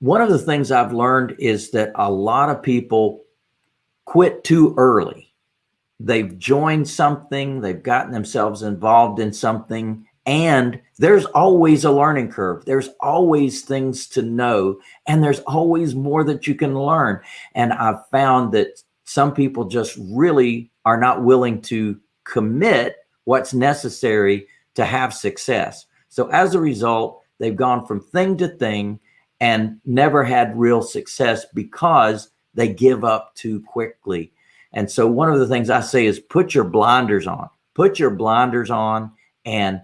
one of the things I've learned is that a lot of people quit too early. They've joined something, they've gotten themselves involved in something, and there's always a learning curve. There's always things to know, and there's always more that you can learn. And I've found that some people just really are not willing to commit what's necessary to have success. So as a result, they've gone from thing to thing and never had real success because they give up too quickly. And so one of the things I say is put your blinders on, put your blinders on and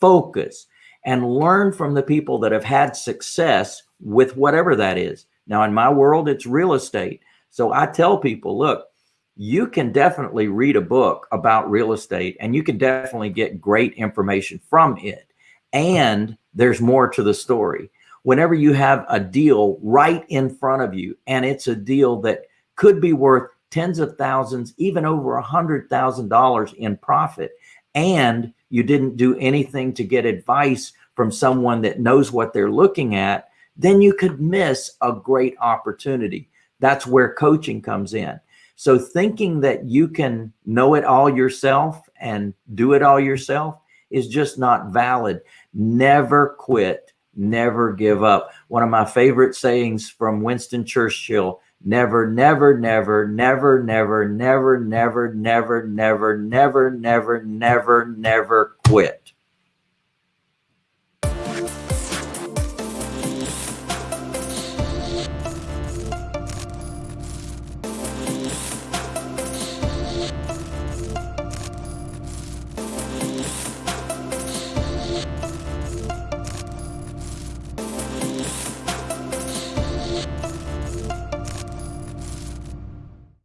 focus and learn from the people that have had success with whatever that is. Now, in my world, it's real estate. So I tell people, look, you can definitely read a book about real estate and you can definitely get great information from it. And there's more to the story. Whenever you have a deal right in front of you and it's a deal that could be worth tens of thousands, even over a hundred thousand dollars in profit, and you didn't do anything to get advice from someone that knows what they're looking at, then you could miss a great opportunity. That's where coaching comes in. So thinking that you can know it all yourself and do it all yourself is just not valid. Never quit, never give up. One of my favorite sayings from Winston Churchill, never, never, never, never, never, never, never, never, never, never, never, never, never quit.